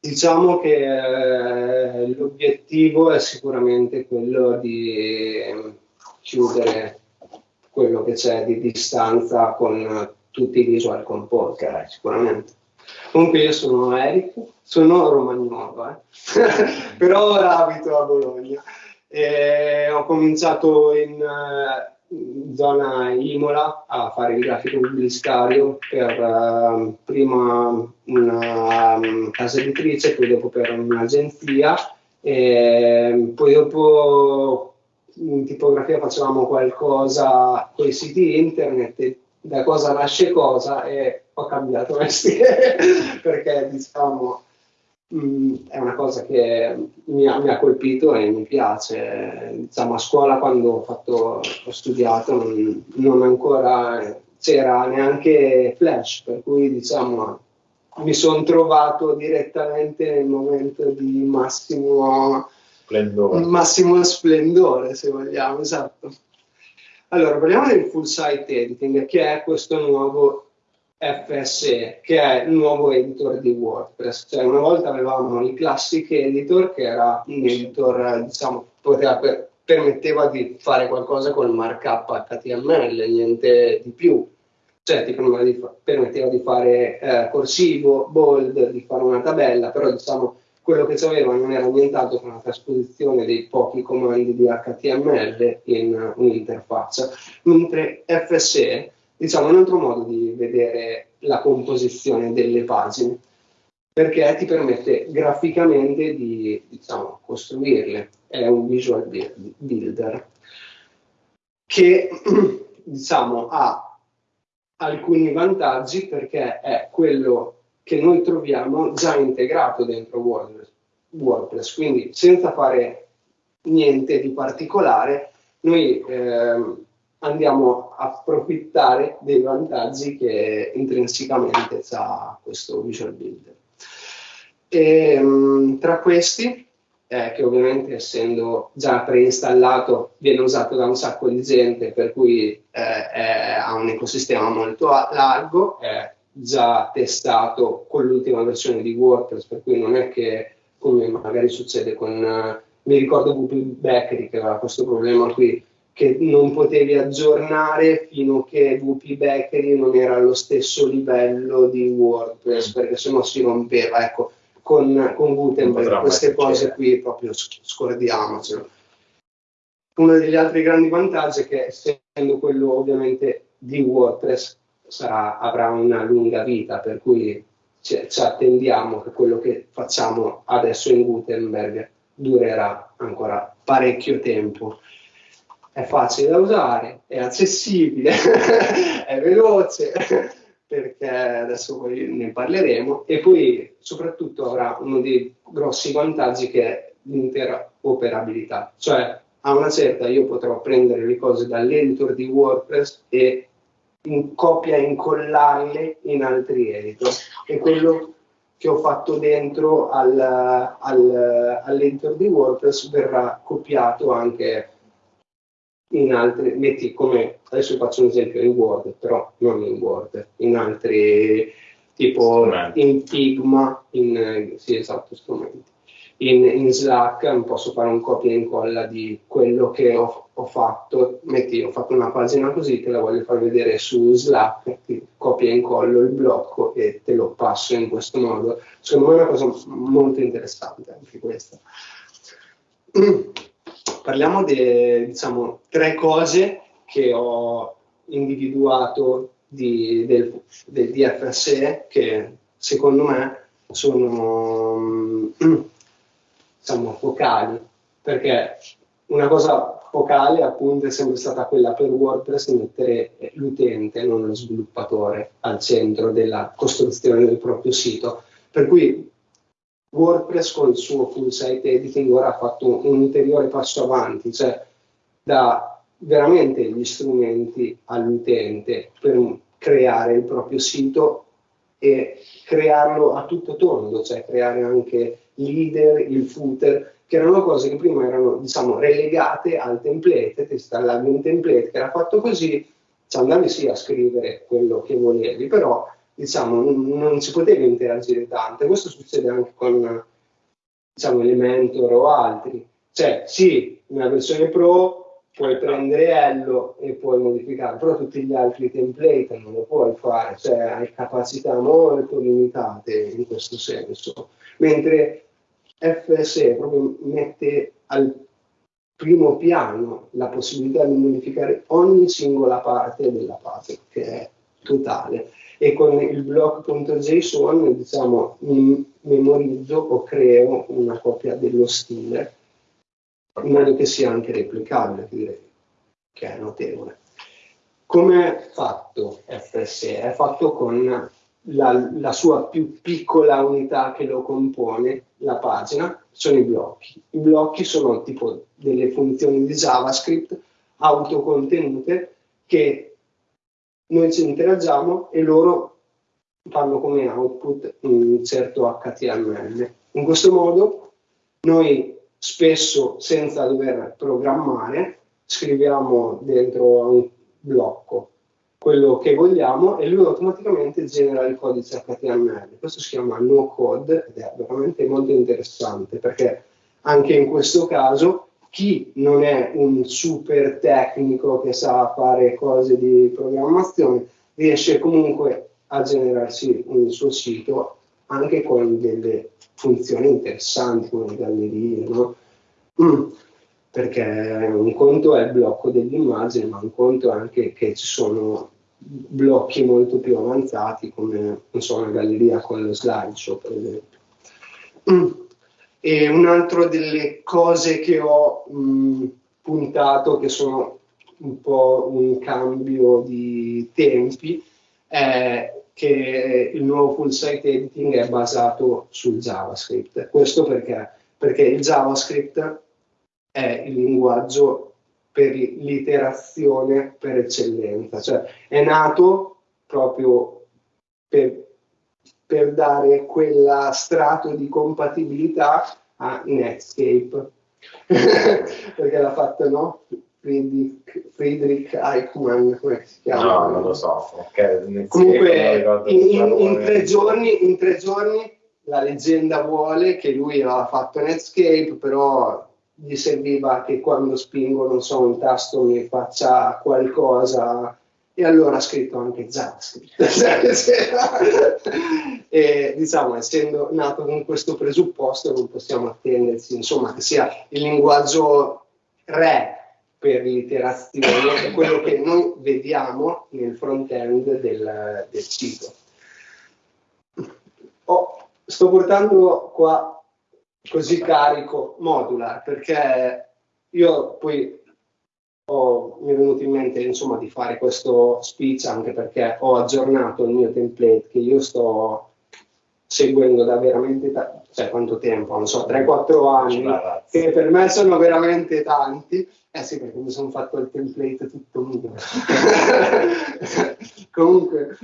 Diciamo che eh, l'obiettivo è sicuramente quello di chiudere quello che c'è di distanza con tutti i visual composer, sicuramente. Comunque io sono Eric, sono romagnolo, eh? però ora abito a Bologna. E ho cominciato in, in, zona Imola a fare il grafico pubblicitario per uh, prima una um, casa editrice, poi dopo per un'agenzia e poi dopo in tipografia facevamo qualcosa con i siti internet da cosa nasce cosa e ho cambiato mestiere perché diciamo mh, mm, è una cosa che mi ha, mi ha, colpito e mi piace. Diciamo, a scuola quando ho, fatto, ho studiato non, non, ancora c'era neanche Flash, per cui diciamo mi sono trovato direttamente nel momento di massimo splendore, massimo splendore se vogliamo, esatto. Allora, parliamo del full site editing, che è questo nuovo FSE, che è il nuovo editor di WordPress. Cioè, una volta avevamo il classic editor, che era un editor, diciamo, poteva per, permetteva di fare qualcosa con il markup HTML, niente di più. Cioè, ti permetteva di fare eh, corsivo, bold, di fare una tabella, però diciamo quello che c'aveva non era nient'altro che una trasposizione dei pochi comandi di HTML in un'interfaccia, mentre FSE diciamo un altro modo di vedere la composizione delle pagine perché ti permette graficamente di diciamo, costruirle, è un visual builder che diciamo, ha alcuni vantaggi perché è quello che noi troviamo già integrato dentro WordPress, quindi senza fare niente di particolare, noi eh, andiamo approfittare dei vantaggi che intrinsecamente ha questo Visual Builder. E, mh, tra questi, eh, che ovviamente essendo già preinstallato viene usato da un sacco di gente, per cui eh, è, ha un ecosistema molto largo, è già testato con l'ultima versione di WordPress, per cui non è che come magari succede con, uh, mi ricordo WP Bakery che aveva questo problema qui, che non potevi aggiornare fino a che WP Bakery non era allo stesso livello di WordPress, perché sennò si rompeva. Ecco, con, con Gutenberg queste cose qui proprio scordiamocelo. Uno degli altri grandi vantaggi è che essendo quello ovviamente di WordPress sarà, avrà una lunga vita, per cui ci, ci, attendiamo che quello che facciamo adesso in Gutenberg durerà ancora parecchio tempo. È facile da usare, è accessibile, è veloce, perché adesso poi ne parleremo, e poi soprattutto avrà uno dei grossi vantaggi che è l'interoperabilità, cioè a una certa io potrò prendere le cose dall'editor di WordPress e in copia e incollarle in altri editor. È quello che ho fatto dentro al, al, all'editor di WordPress verrà copiato anche in altri, metti come, adesso faccio un esempio in Word, però non in Word, in altri, tipo in Figma, in, sì esatto, strumenti in, in, Slack posso fare un copia e incolla di quello che ho, ho, fatto. Metti, ho fatto una pagina così, te la voglio far vedere su Slack, copia e incollo il blocco e te lo passo in questo modo. Secondo me è una cosa molto interessante anche questa. Parliamo di diciamo, tre cose che ho individuato di, del, del DFSE che secondo me sono diciamo, focali, perché una cosa focale appunto è sempre stata quella per WordPress mettere l'utente, non lo sviluppatore, al centro della costruzione del proprio sito. Per cui WordPress con il suo full site editing ora ha fatto un, un ulteriore passo avanti, cioè dà veramente gli strumenti all'utente per creare il proprio sito e crearlo a tutto tondo, cioè creare anche leader, il footer, che erano cose che prima erano diciamo, relegate al template, ti installavi un template che era fatto così, ci andavi sì a scrivere quello che volevi, però diciamo, non, non si poteva interagire tanto. Questo succede anche con diciamo, Elementor o altri. Cioè, sì, nella versione Pro puoi prendere Ello e puoi modificare, però tutti gli altri template non lo puoi fare, cioè hai capacità molto limitate in questo senso. Mentre FSE proprio mette al primo piano la possibilità di modificare ogni singola parte della pagina, che è totale. E con il block.json diciamo, memorizzo o creo una copia dello stile in modo che sia anche replicabile, direi, che è notevole. Come è fatto FSE? È fatto con la, la, sua più piccola unità che lo compone, la pagina, sono i blocchi. I blocchi sono tipo delle funzioni di JavaScript autocontenute che noi ci interagiamo e loro fanno come output un certo HTML. In questo modo noi spesso senza dover programmare scriviamo dentro un blocco quello che vogliamo e lui automaticamente genera il codice HTML. Questo si chiama no code ed è veramente molto interessante perché anche in questo caso chi non è un super tecnico che sa fare cose di programmazione riesce comunque a generarsi un suo sito anche con delle funzioni interessanti come gallerie, no? Mm. Perché un conto è il blocco dell'immagine, ma un conto è anche che ci sono blocchi molto più avanzati come so, una galleria con lo slideshow per esempio. Mm. E un'altra delle cose che ho mh, puntato, che sono un po' un cambio di tempi, è che il nuovo full site editing è basato sul JavaScript. Questo perché? Perché il JavaScript è il linguaggio per l'iterazione per eccellenza, cioè è nato proprio per, per dare quella strato di compatibilità a Netscape, perché l'ha fatto no? Friedrich, Friedrich Eichmann, come si chiama? No, non lo so. Okay, Comunque, in, in, in, tre giorni, in, tre giorni, la leggenda vuole che lui aveva fatto Netscape, però gli serviva che quando spingo, non so, un tasto mi faccia qualcosa e allora ha scritto anche JavaScript. e diciamo, essendo nato con questo presupposto, non possiamo attenderci, insomma, che sia il linguaggio re per l'iterazione quello che noi vediamo nel front-end del, del sito. Oh, sto portando qua così carico modular perché io poi ho, mi è venuto in mente insomma di fare questo speech anche perché ho aggiornato il mio template che io sto seguendo da veramente ta- cioè quanto tempo, non so, 3-4 anni, che per me sono veramente tanti. Eh sì, perché mi sono fatto il template tutto mio. Comunque,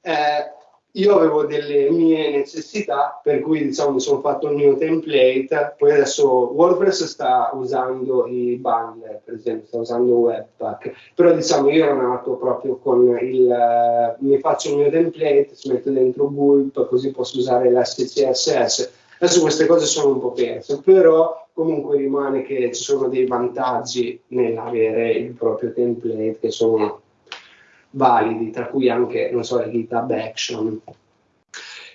eh, io avevo delle mie necessità, per cui diciamo mi sono fatto il mio template, poi adesso WordPress sta usando i bundle, per esempio, sta usando Webpack, però diciamo io ero nato proprio con il, uh, mi faccio il mio template, ci metto dentro Gulp, così posso usare l'SCSS. Adesso queste cose sono un po' perse, però comunque rimane che ci sono dei vantaggi nell'avere il proprio template che sono validi, tra cui anche, non so, le GitHub Action.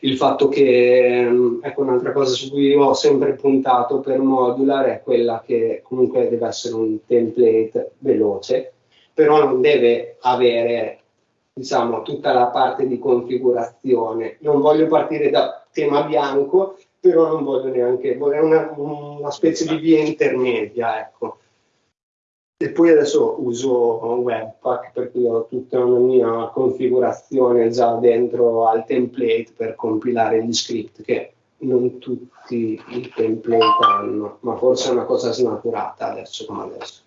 Il fatto che, mm, ecco, un'altra cosa su cui ho sempre puntato per modular è quella che comunque deve essere un template veloce, però non deve avere, diciamo, tutta la parte di configurazione. Non voglio partire da tema bianco, però non voglio neanche, vorrei una, una specie di via intermedia, ecco. E poi adesso uso Webpack per cui ho tutta una mia configurazione già dentro al template per compilare gli script che non tutti i template hanno, ma forse è una cosa snaturata adesso come adesso.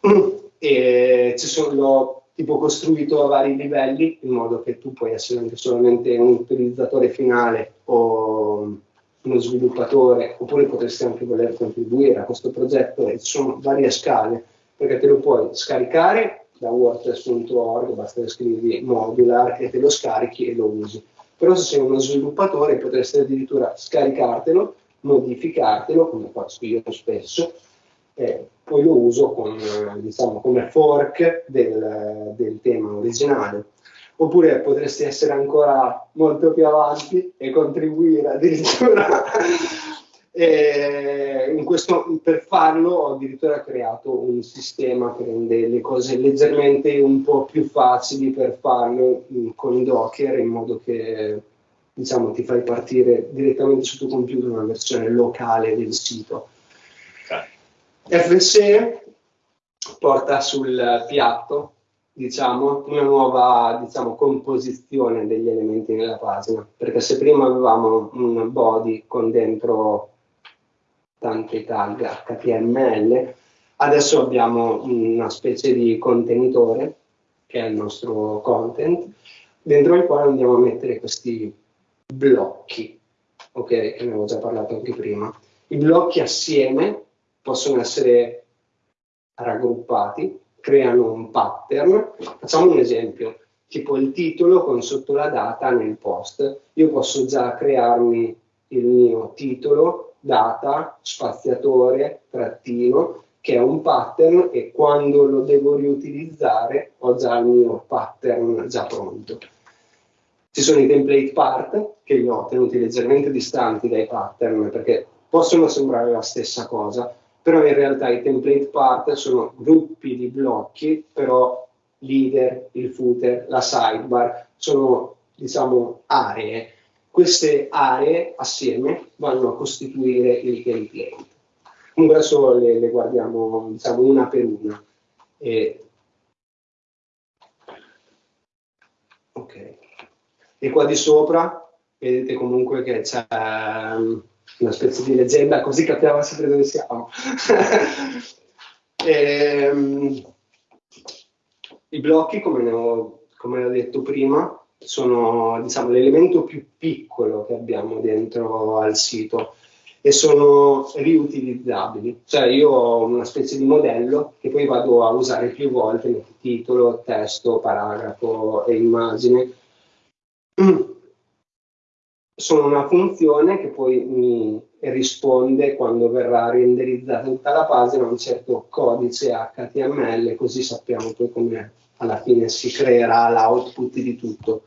E ci sono, l'ho tipo costruito a vari livelli in modo che tu puoi essere anche solamente un utilizzatore finale o uno sviluppatore oppure potresti anche voler contribuire a questo progetto e ci sono varie scale perché te lo puoi scaricare da wordpress.org, basta scrivi modular e te lo scarichi e lo usi. Però se sei uno sviluppatore potresti addirittura scaricartelo, modificartelo, come faccio io spesso, e poi lo uso con, diciamo, come fork del, del tema originale oppure potresti essere ancora molto più avanti e contribuire addirittura. e questo, per farlo ho addirittura creato un sistema che rende le cose leggermente un po' più facili per farlo mm, con Docker in modo che diciamo, ti fai partire direttamente sul tuo computer una versione locale del sito. Okay. FSE porta sul piatto diciamo, una nuova diciamo, composizione degli elementi nella pagina, perché se prima avevamo un body con dentro tante tag HTML, adesso abbiamo una specie di contenitore, che è il nostro content, dentro il quale andiamo a mettere questi blocchi, ok, ne avevo già parlato anche prima. I blocchi assieme possono essere raggruppati creano un pattern. Facciamo un esempio, tipo il titolo con sotto la data nel post. Io posso già crearmi il mio titolo, data, spaziatore, trattino, che è un pattern e quando lo devo riutilizzare ho già il mio pattern già pronto. Ci sono i template part che li ho tenuti leggermente distanti dai pattern perché possono sembrare la stessa cosa, però in realtà i template part sono gruppi di blocchi, però leader, il footer, la sidebar sono diciamo aree. Queste aree assieme vanno a costituire il template. Comunque adesso le, le guardiamo diciamo una per una. E... Ok. E qua di sopra vedete comunque che c'è una specie di leggenda, così capiamo sempre dove siamo. e, um, I blocchi, come, ho, come ho detto prima, sono diciamo, l'elemento più piccolo che abbiamo dentro al sito e sono riutilizzabili. Cioè io ho una specie di modello che poi vado a usare più volte, titolo, testo, paragrafo e immagine sono una funzione che poi mi risponde quando verrà renderizzata tutta la pagina un certo codice HTML, così sappiamo poi come alla fine si creerà l'output di tutto.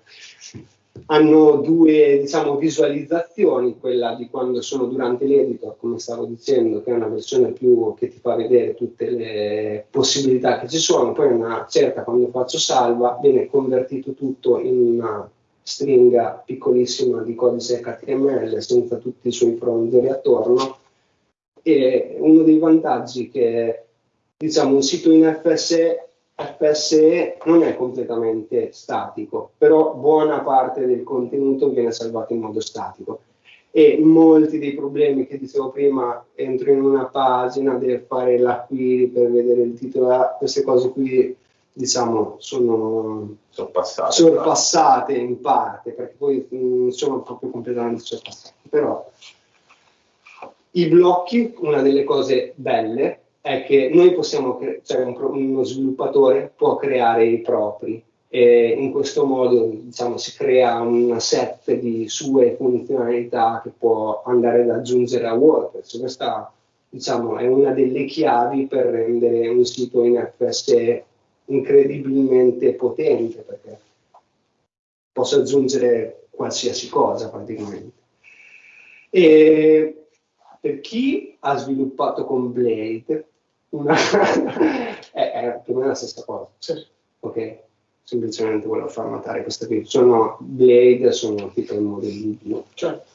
Hanno due diciamo, visualizzazioni, quella di quando sono durante l'editor, come stavo dicendo, che è una versione più che ti fa vedere tutte le possibilità che ci sono, poi una certa quando faccio salva viene convertito tutto in una stringa piccolissima di codice HTML senza tutti i suoi fronzoli attorno. E uno dei vantaggi che diciamo un sito in FSE, FSE non è completamente statico, però buona parte del contenuto viene salvato in modo statico. E molti dei problemi che dicevo prima, entro in una pagina, devo fare la query per vedere il titolo, queste cose qui diciamo, sono sorpassate, sorpassate in parte, perché poi non sono proprio completamente sorpassate. Però i blocchi, una delle cose belle è che noi possiamo, cioè un, uno sviluppatore può creare i propri e in questo modo diciamo, si crea un set di sue funzionalità che può andare ad aggiungere a WordPress. Questa diciamo, è una delle chiavi per rendere un sito in FSE incredibilmente potente perché posso aggiungere qualsiasi cosa praticamente. E per chi ha sviluppato con Blade, una è, è, più o meno la stessa cosa. Sì. Ok? Semplicemente volevo far notare questa qui. Sono Blade, sono tipo i modelli di Certo.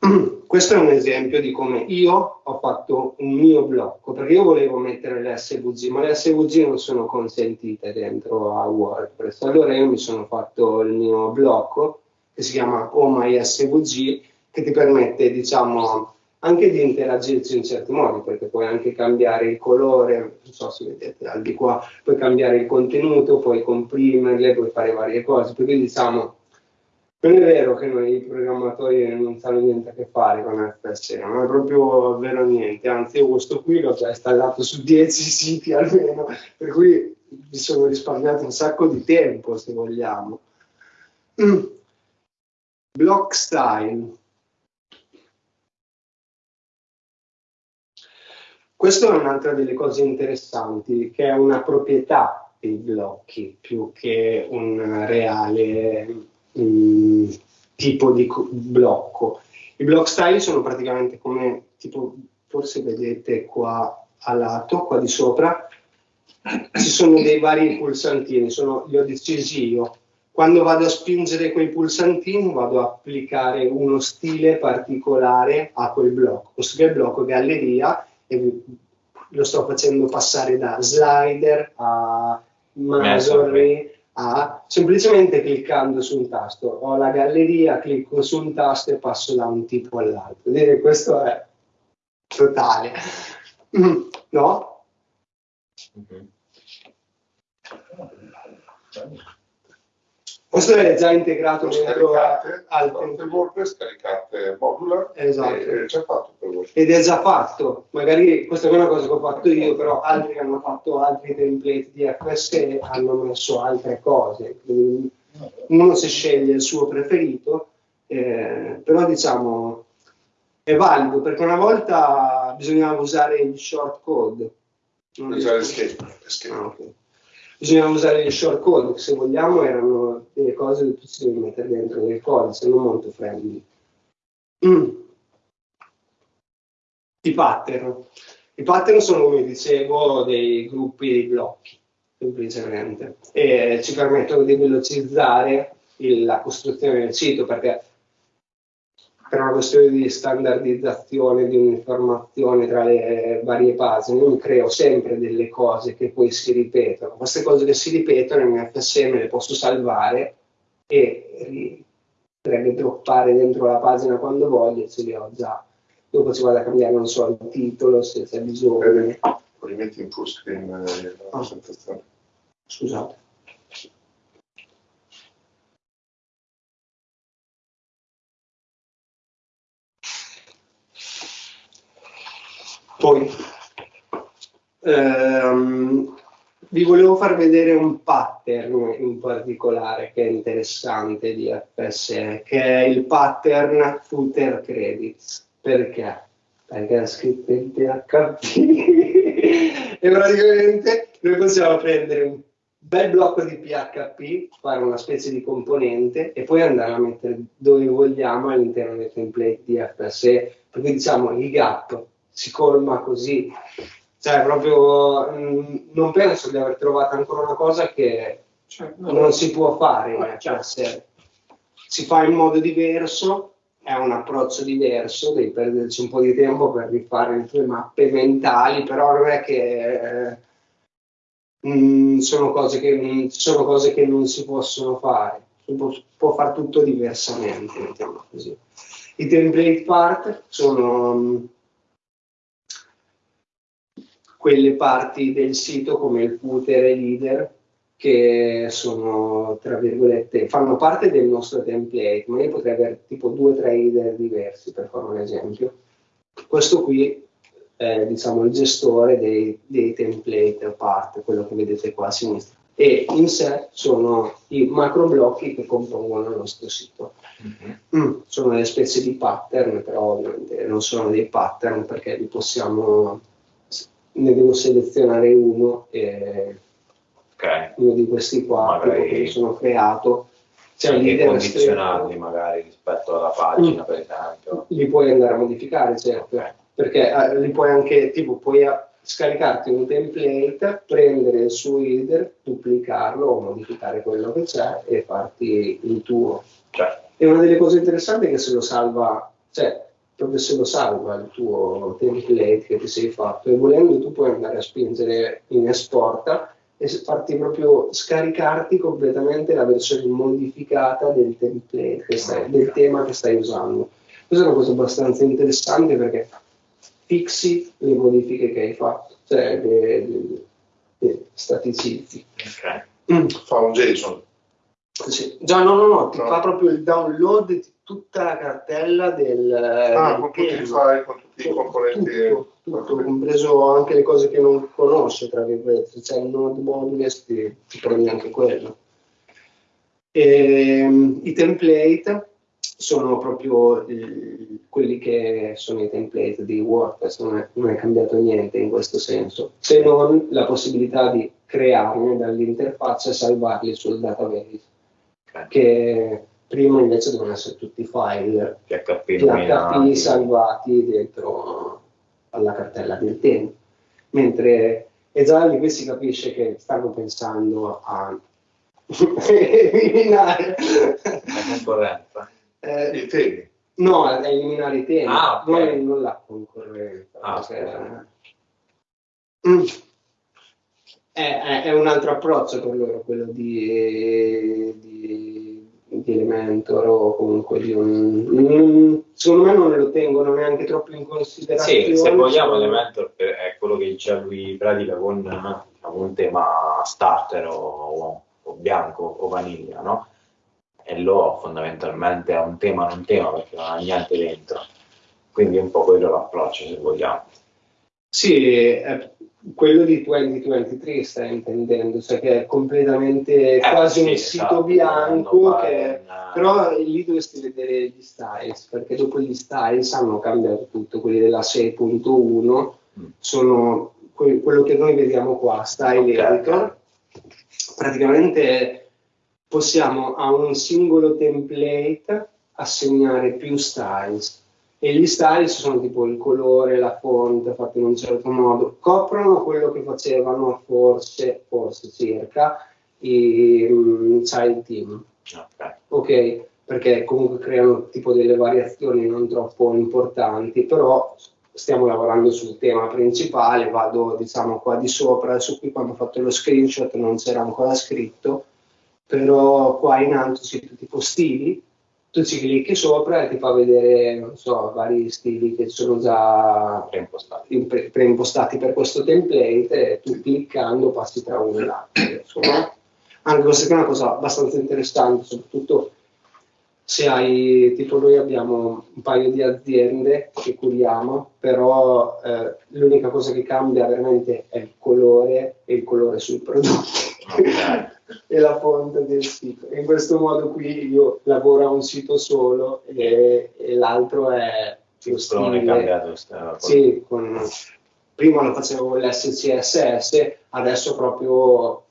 Questo è un esempio di come io ho fatto un mio blocco, perché io volevo mettere le SVG, ma le SVG non sono consentite dentro a WordPress. Allora io mi sono fatto il mio blocco, che si chiama OMySVG, che ti permette, diciamo, anche di interagirci in certi modi, perché puoi anche cambiare il colore, non so se vedete al di qua, puoi cambiare il contenuto, puoi comprimerle, puoi fare varie cose, perché diciamo Non è vero che noi programmatori non sanno niente a che fare con FSE, non è proprio vero niente, anzi io questo qui l'ho già installato su 10 siti almeno, per cui mi sono risparmiato un sacco di tempo se vogliamo. Mm. Block style. Questa è un'altra delle cose interessanti, che è una proprietà dei blocchi più che un reale um, tipo di blocco. I block style sono praticamente come, tipo, forse vedete qua a lato, qua di sopra, ci sono dei vari pulsantini, sono, li ho decisi io. Quando vado a spingere quei pulsantini vado a applicare uno stile particolare a quel blocco. Questo che è il blocco galleria e lo sto facendo passare da slider a masonry a semplicemente cliccando su un tasto. Ho la galleria, clicco su un tasto e passo da un tipo all'altro. Questo è totale. No? Mm-hmm. Questo è già integrato dentro al WordPress, caricate modular esatto. è già fatto per voi. Ed è già fatto, magari questa è una cosa che ho fatto io, però altri hanno fatto altri template di FSE hanno messo altre cose. Quindi uno si sceglie il suo preferito, eh, però diciamo è valido perché una volta bisognava usare gli short code. Non usare escape. escape. Ah, okay bisognava usare gli short code, se vogliamo erano delle cose che tu ci mettere dentro nel codice, non molto friendly. Mm. I pattern. I pattern sono, come dicevo, dei gruppi di blocchi, semplicemente, e ci permettono di velocizzare il, la costruzione del sito, perché per una questione di standardizzazione di un'informazione tra le varie pagine, io creo sempre delle cose che poi si ripetono. Queste cose che si ripetono in FSM le posso salvare e drag e droppare dentro la pagina quando voglio e ce li ho già. Dopo ci vado a cambiare, non so, il titolo se c'è bisogno. Li metti in full screen eh, la presentazione. Scusate. Poi ehm, vi volevo far vedere un pattern in particolare che è interessante di FSE, che è il pattern footer credits. Perché? Perché è scritto in PHP e praticamente noi possiamo prendere un bel blocco di PHP, fare una specie di componente e poi andare a mettere dove vogliamo all'interno del template di FSE. Perché diciamo il gap si colma così. Cioè, proprio mh, mm, non penso di aver trovato ancora una cosa che cioè, no, non si può fare in FSR. Si fa in modo diverso, è un approccio diverso, devi perderci un po' di tempo per rifare le tue mappe mentali, però non è che eh, mh, sono, cose che mh, sono cose che non si possono fare. Si può, può fare tutto diversamente. I template part sono quelle parti del sito come il footer e leader che sono, tra virgolette, fanno parte del nostro template, ma io potrei avere tipo due o tre leader diversi per fare un esempio. Questo qui è diciamo, il gestore dei, dei template a parte, quello che vedete qua a sinistra. E in sé sono i macro blocchi che compongono il nostro sito. Mm-hmm. Mm, sono delle specie di pattern, però ovviamente non sono dei pattern perché li possiamo ne devo selezionare uno e okay. uno di questi qua magari che mi sono creato cioè anche condizionarli magari rispetto alla pagina mm. per esempio li puoi andare a modificare certo okay. perché eh, li puoi anche tipo puoi scaricarti un template prendere il suo header duplicarlo o modificare quello che c'è e farti il tuo certo. e una delle cose interessanti è che se lo salva cioè proprio se lo salva il tuo template che ti sei fatto e volendo tu puoi andare a spingere in esporta e farti proprio scaricarti completamente la versione modificata del template, stai, del tema che stai usando. Questa è una cosa abbastanza interessante perché fixi le modifiche che hai fatto, cioè le, le, le staticizzi. Okay. Mm. Fa un JSON. Sì. Già, no, no, no, ti No. fa proprio il download di tutta la cartella del, Ah, del con tutti i file, con tutti i componenti. Tutto, tutto, compreso anche le cose che non conosce, tra virgolette, se c'è il node modules ti, ti prendi anche quello. Ehm, I template sono proprio eh, quelli che sono i template di WordPress, non è, non è cambiato niente in questo senso, se non la possibilità di crearne dall'interfaccia e salvarli sul database, che prima invece devono essere tutti file PHP PHP salvati dentro alla cartella del tema. Mentre e già lì qui si capisce che stanno pensando a eliminare La concorrenza. eh, I temi. no, a eliminare i temi, Ah, ok. non, non la concorrenza. Ah, perché- Mm. È, è- è un altro approccio per loro, quello di, di, di Elementor o comunque di un... secondo me non lo tengono neanche troppo in considerazione. Sì, se vogliamo Elementor è quello che dice lui pratica con diciamo, un tema starter o, o bianco o vaniglia, no? E lo fondamentalmente è un tema non tema perché non ha niente dentro. Quindi è un po' quello l'approccio se vogliamo. Sì, è quello di 2023 stai intendendo, cioè che è completamente Eh, quasi sì, un esatto, sito bianco, dovendo fare che- però lì dovresti vedere gli styles, perché dopo gli styles hanno cambiato tutto, quelli della 6.1 Mm. sono que- quello che noi vediamo qua, style Ok. editor, praticamente possiamo a un singolo template assegnare più styles e gli styles sono tipo il colore, la fonte fatta in un certo modo, coprono quello che facevano forse, forse circa i mm, child team, Ok. ok? Perché comunque creano tipo delle variazioni non troppo importanti, però stiamo lavorando sul tema principale, vado diciamo qua di sopra, adesso qui quando ho fatto lo screenshot non c'era ancora scritto, però qua in alto c'è tipo stili, tu ci clicchi sopra e ti fa vedere, non so, vari stili che sono già Preimpostati. pre- preimpostati per questo template e tu cliccando passi tra uno e l'altro. insomma. Anche questa è una cosa abbastanza interessante, soprattutto se hai, tipo noi abbiamo un paio di aziende che curiamo, però eh, l'unica cosa che cambia veramente è il colore e il colore sul prodotto Ok. e la fonte del sito. In questo modo qui io lavoro a un sito solo e, e l'altro è è stile. cambiato. Sì, con- prima lo facevo con l'SCSS, adesso proprio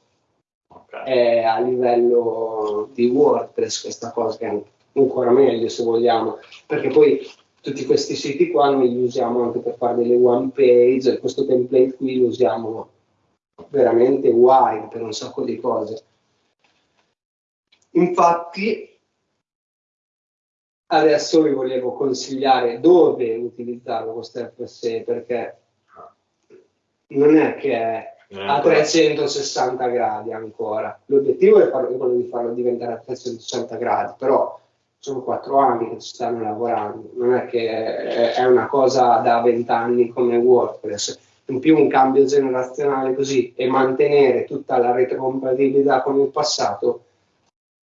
Ok. è a livello di WordPress questa cosa che è ancora meglio se vogliamo, perché poi tutti questi siti qua noi li usiamo anche per fare delle one page, questo template qui lo usiamo veramente wide per un sacco di cose. Infatti adesso vi volevo consigliare dove utilizzarlo questo FSE perché non è che è a ancora- 360 gradi ancora. L'obiettivo è, è quello di farlo diventare a 360 gradi, però sono quattro anni che ci stanno lavorando, non è che è, una cosa da 20 anni come WordPress. In più un cambio generazionale così e mantenere tutta la retrocompatibilità con il passato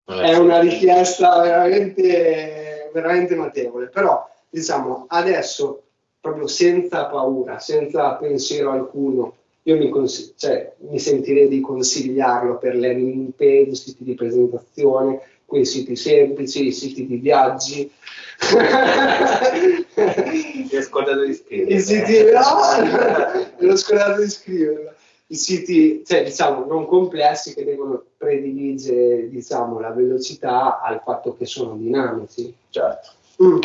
non è una richiesta veramente, veramente notevole. Però diciamo adesso proprio senza paura, senza pensiero alcuno, io mi, cioè, mi sentirei di consigliarlo per le landing page, siti di presentazione, quei siti semplici, i siti di viaggi. Ti hai scordato di scrivere. I siti, no, me l'ho scordato di scriverlo. I siti, cioè, diciamo, non complessi che devono prediligere, diciamo, la velocità al fatto che sono dinamici. Certo. Mm.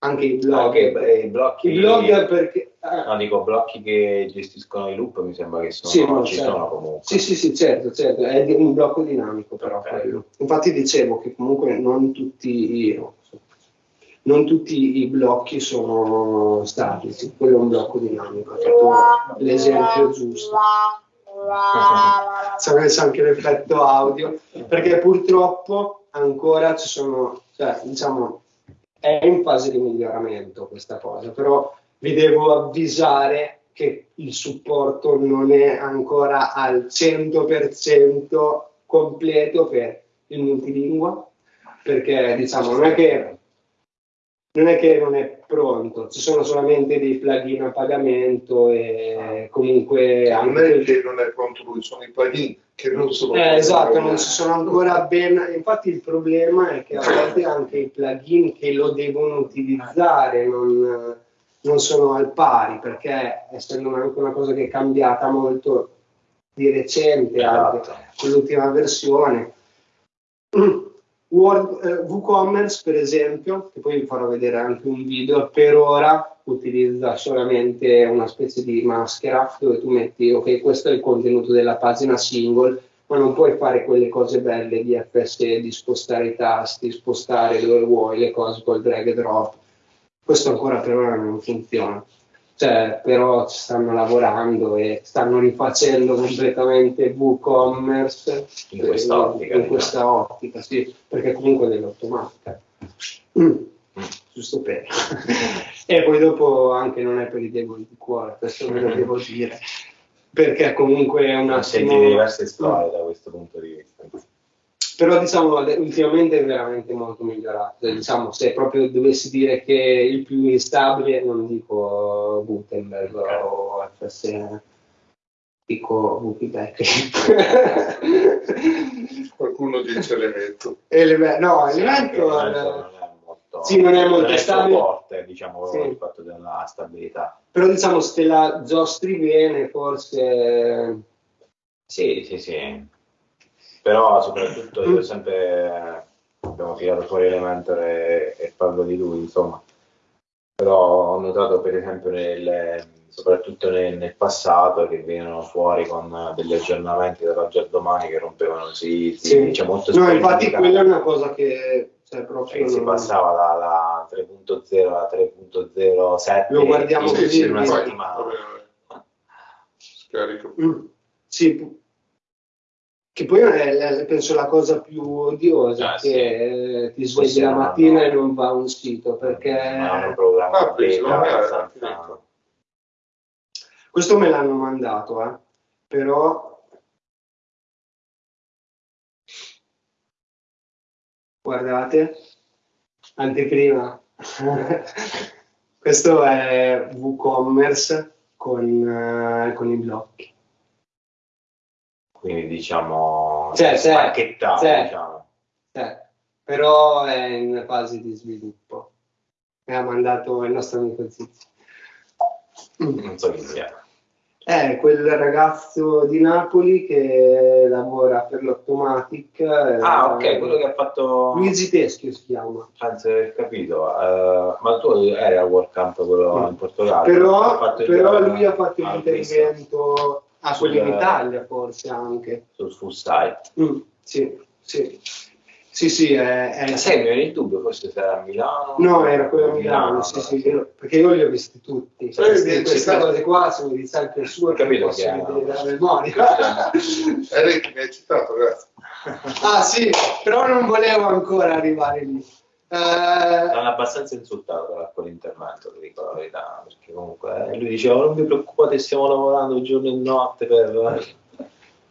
Anche i blog. Anche eh, i blocchi. I blog perché... eh, No, dico blocchi che gestiscono i loop, mi sembra che sono, Sì, no, ci certo. sono comunque. Sì, sì, sì, certo, certo, è un blocco dinamico però Ok. quello. Infatti dicevo che comunque non tutti, i- non tutti i blocchi sono statici, quello è un blocco dinamico, ho fatto l'esempio giusto. Sapete c'è anche l'effetto audio, perché purtroppo ancora ci sono, cioè, diciamo, è in fase di miglioramento questa cosa, però vi devo avvisare che il supporto non è ancora al 100% completo per il multilingua, perché diciamo non è che non è che non è pronto, ci sono solamente dei plugin a pagamento e comunque non anche è che non è pronto lui, sono i plugin che non sono eh, esatto, non si sono ancora ben. Infatti, il problema è che a volte anche i plugin che lo devono utilizzare non, non sono al pari, perché essendo anche una cosa che è cambiata molto di recente, anche Esatto. con l'ultima versione. Word, eh, WooCommerce, per esempio, che poi vi farò vedere anche un video, per ora utilizza solamente una specie di maschera dove tu metti, ok, questo è il contenuto della pagina single, ma non puoi fare quelle cose belle di FSE, di spostare i tasti, spostare dove vuoi le cose col drag and drop. Questo ancora per ora non funziona. Cioè, però ci stanno lavorando e stanno rifacendo completamente WooCommerce In questa ottica, in diciamo. questa ottica, sì, perché comunque è dell'automatica. Mm. Giusto per. e poi dopo anche non è per i deboli di cuore, questo ve lo devo dire, perché comunque è un Ho attimo... sentito diverse storie da questo punto di vista. Però diciamo ultimamente è veramente molto migliorato. Diciamo, se proprio dovessi dire che il più instabile, non dico Gutenberg o FSN, dico Wikibackup. Qualcuno dice elemento. No, Sì, Elemento eh, non è molto, sì, non è molto stabile. forte, diciamo, Sì. il fatto della stabilità. però diciamo se la giostri bene forse Sì, sì, sì. Però soprattutto io sempre abbiamo tirato fuori Elementor e, e parlo di lui, insomma. Però ho notato per esempio nel- soprattutto nel, nel passato che venivano fuori con degli aggiornamenti dall'oggi al domani che rompevano siti, Sì. cioè molto no infatti quella è una cosa che cioè, proprio si passava dalla 3.0 alla 3.07 Lo guardiamo in- così, in una sì. settimana. Scarico. Mm, sì che poi è, penso la cosa più odiosa Ah, che sì. eh, ti svegli la mattina hanno- e non va a un sito perché hanno un programma Ah, abbastanza- finito. questo me l'hanno mandato eh, però guardate anteprima questo è WooCommerce con, eh, con i blocchi quindi diciamo Cioè, se- spacchettato, se- diciamo. Eh, però è in fase di sviluppo. Mi ha mandato il nostro amico Zizi. non so chi sia È quel ragazzo di Napoli che lavora per l'Automatic. eh, ah ok quello che ha fatto Luigi Teschio si chiama. di aver capito eh, ma tu eri al World Camp quello Mm. in Portogallo Ha Però, il- però lui ha fatto un intervento a quello in Sul- Italia forse anche. sul full site Mm, sì, sì. Sì, sì, è, è- Ma sai mi viene il dubbio forse se era a Milano No, era quello a Milano, sì, sì, io- perché io li ho visti tutti. Sì, Queste, sì, queste cose qua, dice anche il suo, Ho capito che è- la memoria. E lei che mi hai citato, grazie. ah sì, però non volevo ancora arrivare lì. Eh, L'hanno abbastanza insultato per quell'intervento, ti dico la verità, perché comunque eh, lui diceva non vi preoccupate, stiamo lavorando giorno e notte per...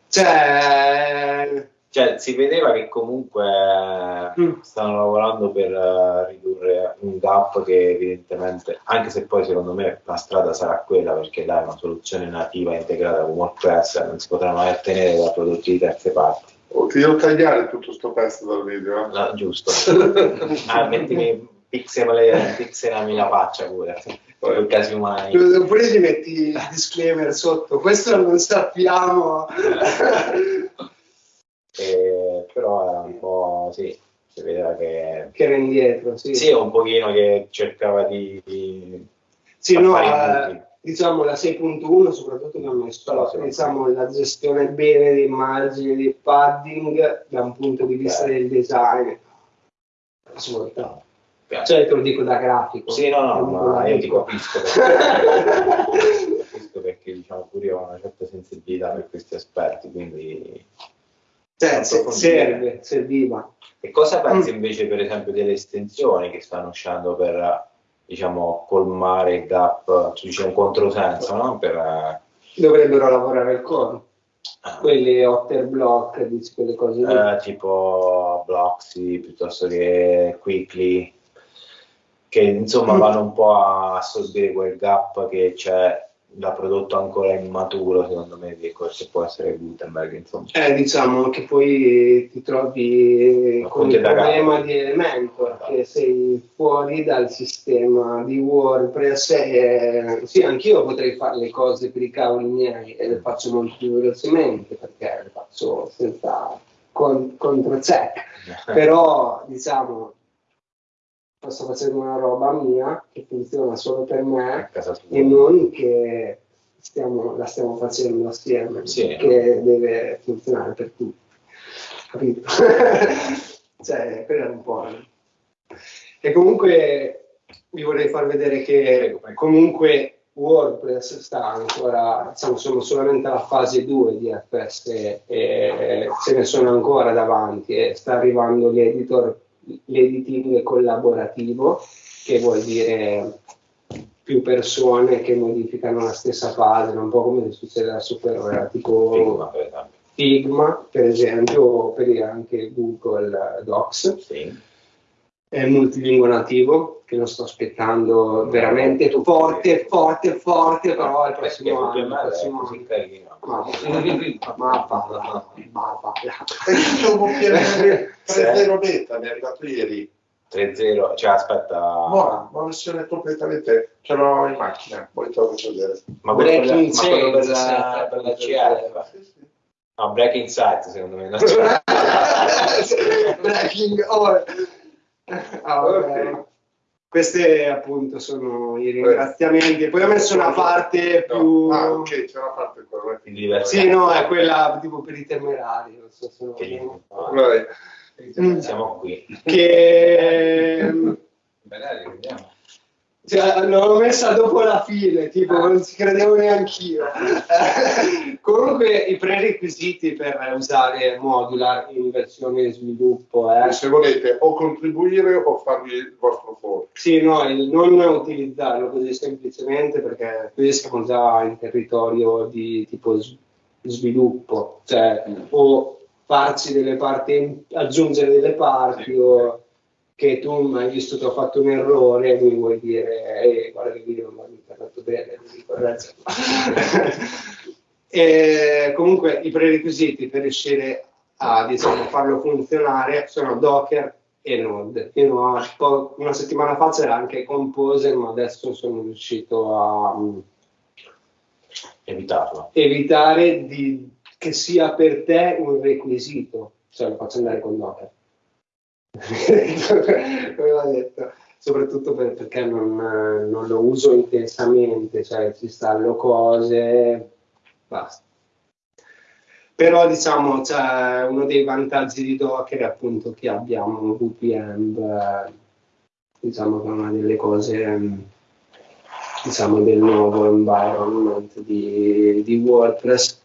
cioè, Cioè, si vedeva che comunque Mm. stanno lavorando per eh, ridurre un gap che evidentemente, anche se poi secondo me la strada sarà quella, perché là è una soluzione nativa integrata con WordPress, non si potrà mai ottenere da prodotti di terze parti. Oh, ti devo tagliare tutto sto pezzo dal video. eh. No, giusto. ah, mettimi pixelami, pixelami la faccia pure, per casi umani. oppure gli metti il disclaimer sotto, questo non sappiamo. Eh, però era un po' sì, si vedeva che che era indietro, sì. sì, un pochino che cercava di, di Sì, no, fare i eh. Diciamo la 6.1 soprattutto che ha messo sì. diciamo, la gestione bene dei margini, dei padding da un punto di vista Ok. del design. Assolutamente. Cioè te lo dico da grafico. Sì, no, no, ma io ti capisco perché, capisco perché diciamo pure io ho una certa sensibilità per questi aspetti, quindi Cioè, se- serve, serviva. E cosa pensi Mm. invece, per esempio, delle estensioni che stanno uscendo per, diciamo, colmare il gap, cioè c'è un controsenso, no? Per, eh, Dovrebbero lavorare al core. Ah. quelle Otter Block, quelle cose. Eh, tipo Bloxy piuttosto che Quickly, che insomma Mm. vanno un po' a assorbire quel gap che c'è da prodotto ancora immaturo, secondo me, di che può essere Gutenberg, insomma. Eh, diciamo che poi ti trovi Ma con il problema di Elementor, che sei fuori dal sistema di WordPress e sì, anch'io potrei fare le cose per i cavoli miei e le faccio molto più velocemente perché le faccio senza con, controcheck, però diciamo sto facendo una roba mia che funziona solo per me e non che stiamo- la stiamo facendo assieme, Sì. che deve funzionare per tutti. Capito? cioè, quello è un po'. E comunque vi vorrei far vedere che comunque WordPress sta ancora, diciamo, sono solamente alla fase 2 di FS e ce ne sono ancora davanti e sta arrivando l'editor, l'editing collaborativo, che vuol dire più persone che modificano la stessa pagina, un po' come succede per esempio. Figma, per esempio, o per anche Google Docs. Sì. È il multilingua nativo, che lo sto aspettando veramente forte, forte, forte, però il prossimo anno. il prossimo così anno. carino. Ma, ma, va, ma, va. 3-0 beta, mi è arrivato ieri. 3-0, cioè aspetta, Buona, una versione completamente, ce l'ho in macchina, poi te lo faccio vedere. ma quello per la, Breaking ma quello per la, per la CF? Sì, sì. No, Breaking Sight secondo me. no? Breaking All. Ah, vabbè. Ok. Questi appunto sono i ringraziamenti. Poi ho messo una parte No. più. Ah, ok, c'è una parte qua. vai. Quindi. Sì, no, è quella tipo per i temerari. Non so se Che Vai. Mm. Siamo qui. Che Magari vediamo. Cioè, l'ho messa dopo la fine, tipo non ci credevo neanche io. Comunque i prerequisiti per usare Modular in versione sviluppo è Se volete o contribuire o farvi il vostro foro. Sì, no, il non utilizzarlo così semplicemente perché qui siamo già in territorio di tipo sviluppo, cioè o farci delle parti, aggiungere delle parti o che tu mi hai visto che ho fatto un errore e mi vuoi dire "Eh, guarda che video non mi hai fatto bene, correggerlo." e comunque i prerequisiti per riuscire a diciamo, farlo funzionare sono Docker e Node. Fino a una settimana fa c'era anche Composer, ma adesso sono riuscito a mm, Evitarlo. evitare di- che sia per te un requisito, cioè lo faccio andare con Docker. Detto, soprattutto per- perché non, non lo uso intensamente, cioè ci installo cose, basta. Però diciamo, c'è uno dei vantaggi di Docker è appunto che abbiamo VPN, diciamo che è una delle cose diciamo, del nuovo environment di, di WordPress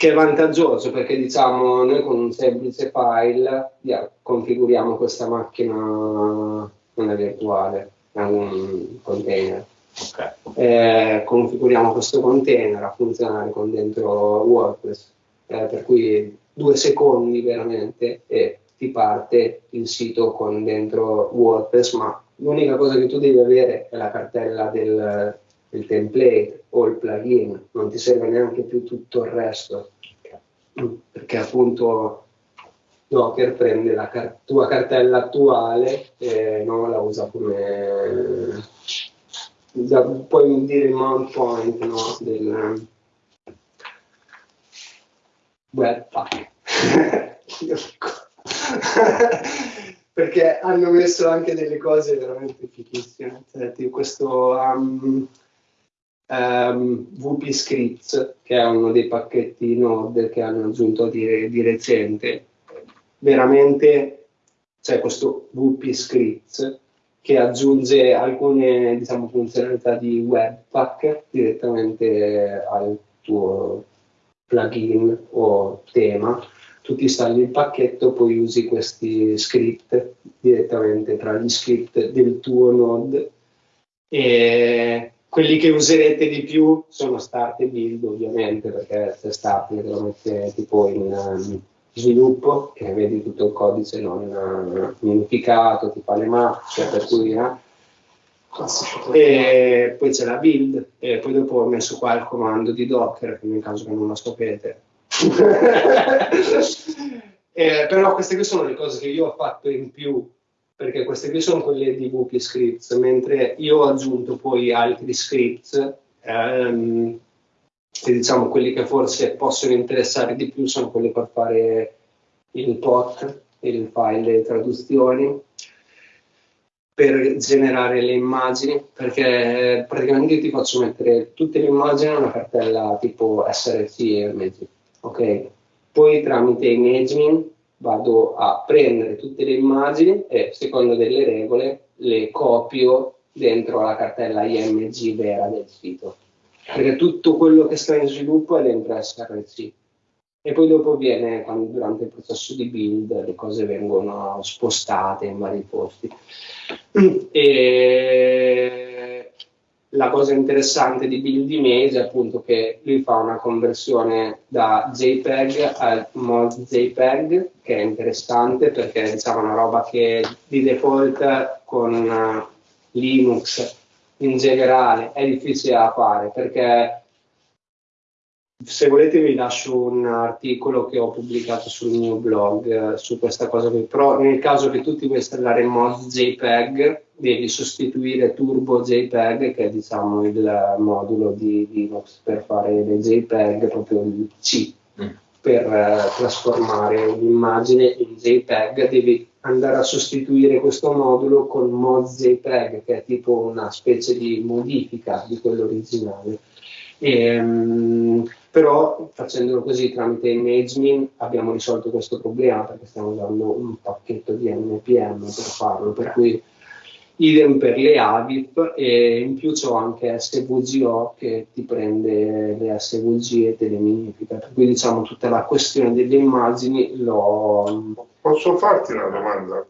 che è vantaggioso perché diciamo noi con un semplice file yeah, configuriamo questa macchina non è virtuale è un container Ok. eh, configuriamo questo container a funzionare con dentro WordPress, eh, per cui due secondi veramente e ti parte il sito con dentro WordPress, ma l'unica cosa che tu devi avere è la cartella del, del template o il plugin, non ti serve neanche più tutto il resto, perché appunto Docker prende la car- tua cartella attuale e non la usa come da- puoi dire il mount point no, del webpack perché hanno messo anche delle cose veramente fichissime. Cioè, questo um, um, VP Scripts che è uno dei pacchetti Node che hanno aggiunto di, di recente veramente c'è questo VP Scripts che aggiunge alcune diciamo, funzionalità di Webpack direttamente al tuo plugin o tema. Tu ti installi il pacchetto, poi usi questi script direttamente tra gli script del tuo node e quelli che userete di più sono start e build ovviamente perché se start lo mette tipo in um, sviluppo che vedi tutto il codice non uh, minificato ti fa le mappe per cui eh. e poi c'è la build e poi dopo ho messo qua il comando di docker che nel caso che non lo sapete. Eh, però queste qui sono le cose che io ho fatto in più perché queste qui sono quelle di Wookie Scripts, mentre io ho aggiunto poi altri scripts, ehm, e diciamo quelli che forse possono interessare di più sono quelli per fare il POT, il file traduzioni, per generare le immagini, perché praticamente io ti faccio mettere tutte le immagini in una cartella tipo src e MG, ok? Poi tramite imaging vado a prendere tutte le immagini e secondo delle regole le copio dentro la cartella img vera del sito. Perché tutto quello che sta in sviluppo è dentro src e poi dopo viene quando durante il processo di build le cose vengono spostate in vari posti. E la cosa interessante di Build Image è appunto che lui fa una conversione da JPEG al mod JPEG, che è interessante perché diciamo una roba che di default con uh, Linux in generale è difficile da fare perché se volete vi lascio un articolo che ho pubblicato sul mio blog eh, su questa cosa qui, però nel caso che tu ti vuoi installare mod JPEG devi sostituire Turbo JPEG che è diciamo il modulo di Linux per fare le JPEG, proprio il C mm. per eh, trasformare un'immagine in JPEG, devi andare a sostituire questo modulo con mod JPEG che è tipo una specie di modifica di quello originale. E, um, però facendolo così tramite ImageMin abbiamo risolto questo problema perché stiamo usando un pacchetto di NPM per farlo, per cui idem per le AVIP e in più c'ho anche SVGO che ti prende le SVG e te le minifica, per cui diciamo tutta la questione delle immagini l'ho... Posso farti una domanda?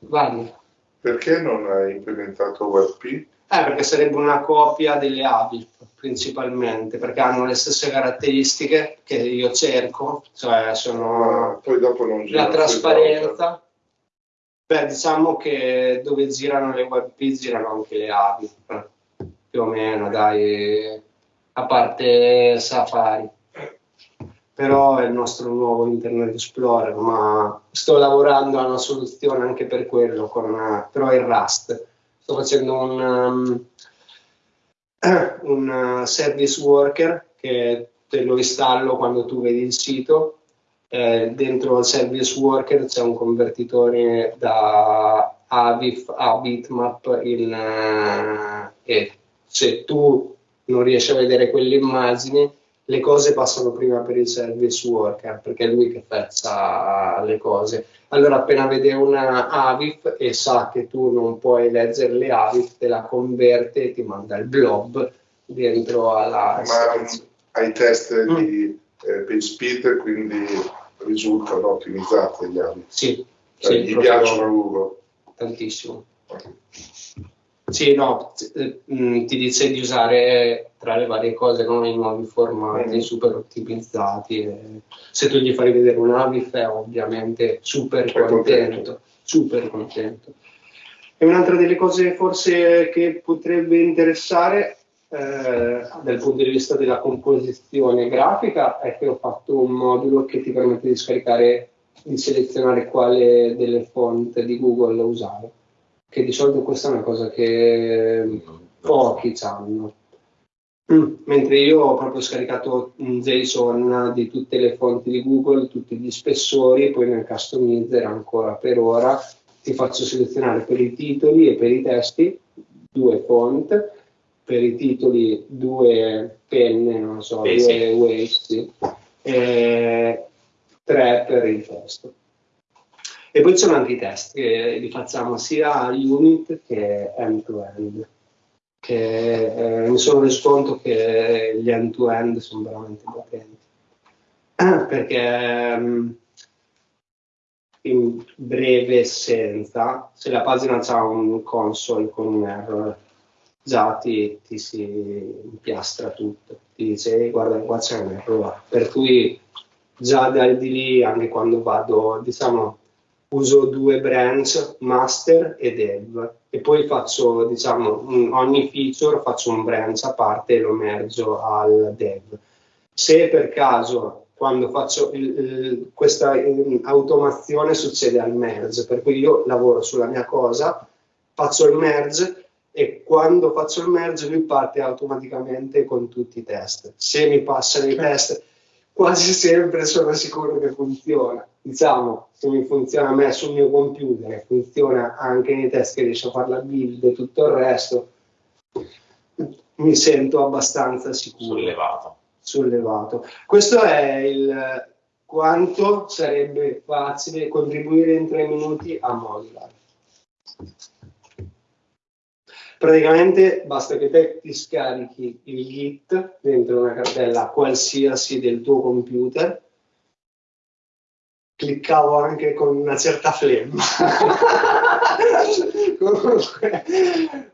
Vai. Perché non hai implementato WebP? Eh, perché sarebbe una copia delle AVIP principalmente, perché hanno le stesse caratteristiche che io cerco, cioè sono ah, poi dopo non la trasparenza. Beh, diciamo che dove girano le WebP girano anche le AVIP, più o meno, dai, a parte Safari. Però è il nostro nuovo Internet Explorer, ma sto lavorando a una soluzione anche per quello, con, però il Rust sto facendo un, um, un uh, service worker che te lo installo quando tu vedi il sito. Eh, dentro il service worker c'è un convertitore da AVIF a bitmap in, uh, e se tu non riesci a vedere quelle immagini le cose passano prima per il service worker perché è lui che fezza le cose allora appena vede una AVIF e sa che tu non puoi leggere le AVIF, te la converte e ti manda il blob dentro alla... Ma ai test mm. di eh, PageSpeed quindi risultano ottimizzate gli AVIF? Sì. Cioè, sì gli piacciono Google? Tantissimo. Sì, no, eh, mm, ti dice di usare tra le varie cose no, i nuovi formati mm. super ottimizzati. se tu gli fai vedere un Avif è ovviamente super contento, contento, super contento. E un'altra delle cose forse che potrebbe interessare eh, dal punto di vista della composizione grafica è che ho fatto un modulo che ti permette di scaricare, di selezionare quale delle font di Google usare che di solito questa è una cosa che pochi hanno. Mm. Mentre io ho proprio scaricato un JSON di tutte le fonti di Google, tutti gli spessori, poi nel customizzer ancora per ora ti faccio selezionare per i titoli e per i testi due font, per i titoli due penne, non so, eh, due sì, e tre per il testo. E poi ci sono anche i test che li facciamo sia unit che end-to-end, che eh, mi sono reso conto che gli end-to-end sono veramente potenti. Perché um, in breve essenza, se la pagina ha un console con un error, già ti, ti si impiastra tutto, ti dice guarda qua c'è un errore, per cui già da di lì anche quando vado, diciamo, uso due branch, master e dev, e poi faccio, diciamo, ogni feature faccio un branch a parte e lo mergo al dev. Se per caso quando faccio il, il, questa automazione succede al merge, per cui io lavoro sulla mia cosa, faccio il merge e quando faccio il merge lui parte automaticamente con tutti i test. Se mi passano i test, quasi sempre sono sicuro che funziona. Diciamo, se mi funziona a me sul mio computer funziona anche nei test che riesco a fare la build e tutto il resto, mi sento abbastanza sicuro. Sollevato. Sollevato. Questo è il quanto sarebbe facile contribuire in tre minuti a Modular. Praticamente basta che te ti scarichi il Git dentro una cartella qualsiasi del tuo computer. Cliccavo anche con una certa flemma. comunque,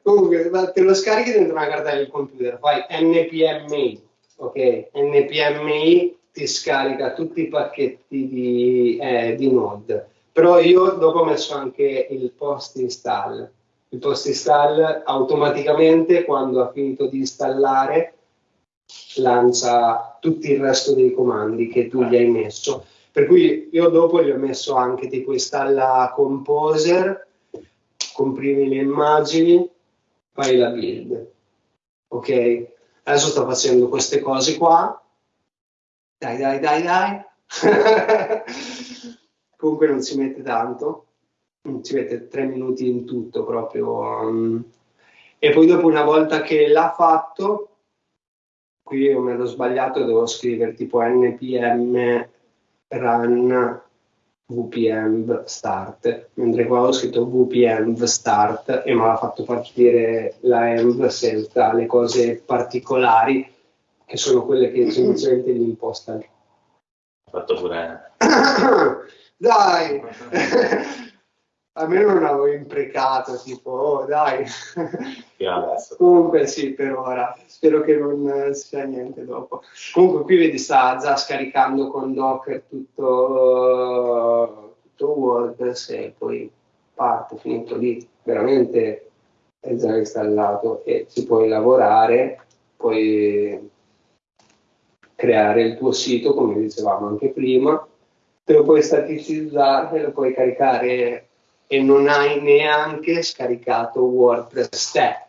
comunque, te lo scarichi dentro una cartella del computer, fai npmi, ok? npmi ti scarica tutti i pacchetti di, eh, di Node. Però io dopo ho messo anche il post install il post install automaticamente quando ha finito di installare lancia tutto il resto dei comandi che tu gli hai messo. Per cui io dopo gli ho messo anche tipo installa composer, comprimi le immagini, fai la build. Ok? Adesso sto facendo queste cose qua. Dai, dai, dai, dai. Comunque non si mette tanto ci mette tre minuti in tutto proprio. Um, e poi dopo una volta che l'ha fatto, qui io mi ero sbagliato, devo scrivere tipo npm run vpm start, mentre qua ho scritto vpm start e mi ha fatto partire la env senza le cose particolari che sono quelle che semplicemente gli imposta. Fatto pure. Dai! almeno non avevo imprecato, tipo, oh dai. Comunque sì, per ora. Spero che non sia niente dopo. Comunque qui vedi sta già scaricando con Docker tutto, tutto WordPress e poi parte, finito lì. Veramente è già installato e ci puoi lavorare, puoi creare il tuo sito, come dicevamo anche prima, te lo puoi staticizzare, lo puoi caricare e non hai neanche scaricato WordPress te.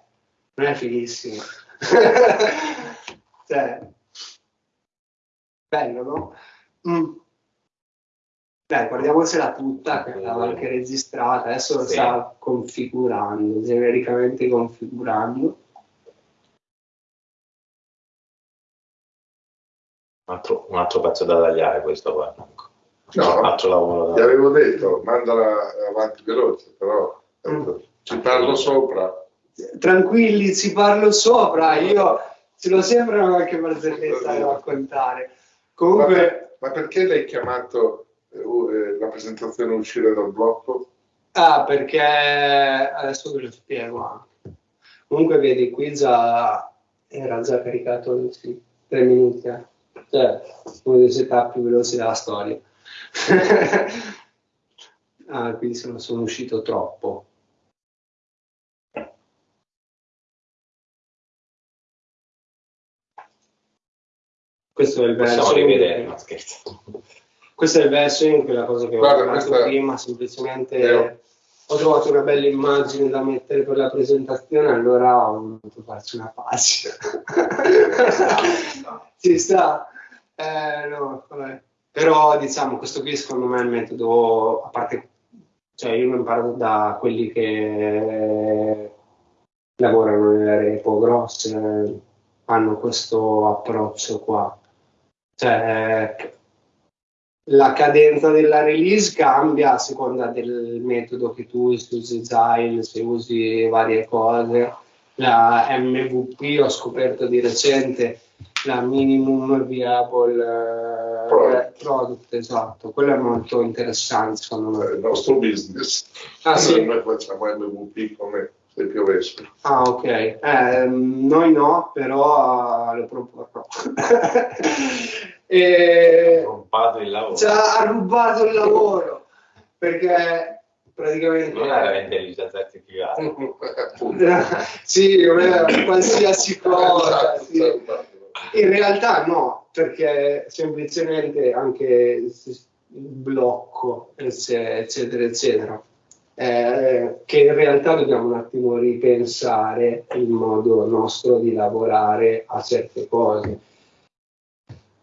Non è fighissimo. cioè, bello, no? Mm. Dai, guardiamocela tutta, che l'avevo anche registrata, adesso lo sì. sta configurando, genericamente configurando. Un altro, un altro pezzo da tagliare questo qua. No, faccio lavoro. Ti avevo detto, mandala avanti veloce, però mm. ci parlo sopra. Tranquilli, ci parlo sopra, io ce l'ho sempre una qualche barzelletta da raccontare. Comunque... Ma, ma perché l'hai chiamato eh, eh, la presentazione uscire dal blocco? Ah, perché adesso ve lo spiego anche. Comunque vedi, qui già era già caricato sì, tre minuti, eh. cioè uno dei setup più veloci della storia. Ah, quindi sono, sono uscito troppo. Questo è il verso. rivedere, no, scherzo. Questo è il verso in quella cosa che Guarda, ho parlato prima, semplicemente è... ho trovato una bella immagine da mettere per la presentazione, allora ho voluto farci una pagina. Ci sta? Eh, no, vabbè. Però diciamo, questo qui secondo me è il metodo, a parte, cioè io lo imparo da quelli che lavorano nelle repo grosse, hanno questo approccio qua. Cioè, la cadenza della release cambia a seconda del metodo che tu usi, se usi Agile, se usi varie cose. La MVP ho scoperto di recente la minimum viable eh, Product. product, esatto, quello è molto interessante secondo È me. il nostro business. Ah, sì? Noi facciamo MVP come se piovesse. Ah, ok. Ehm, noi no, però eh, lo proporrò. e... Rompato il lavoro. ci ha rubato il lavoro perché praticamente Non era l'intelligenza artificiale. Sì, non è qualsiasi cosa Esatto, sì. In realtà no perché semplicemente anche il blocco eccetera eccetera, eccetera eh, che in realtà dobbiamo un attimo ripensare il modo nostro di lavorare a certe cose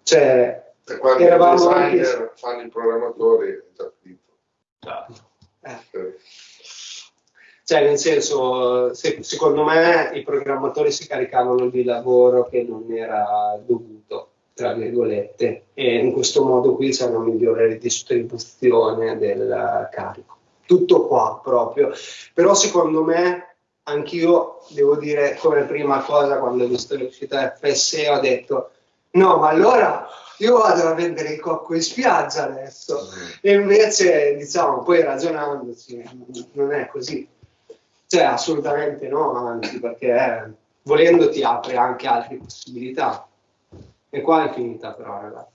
cioè E quando Eravamo i designer anche- fanno i programmatori è già finito. Esatto. eh, Eh, Cioè, nel senso, se- secondo me i programmatori si caricavano di lavoro che non era dovuto, tra virgolette, e in questo modo qui c'è una migliore ridistribuzione del carico. Tutto qua proprio. Però secondo me, anch'io devo dire come prima cosa, quando ho visto l'uscita FSE, ho detto, no, ma allora io vado a vendere il cocco in spiaggia adesso. E invece, diciamo, poi ragionandoci, non è così. Cioè, assolutamente no, anzi, perché eh, volendo ti apre anche altre possibilità. E qua è finita però, ragazzi.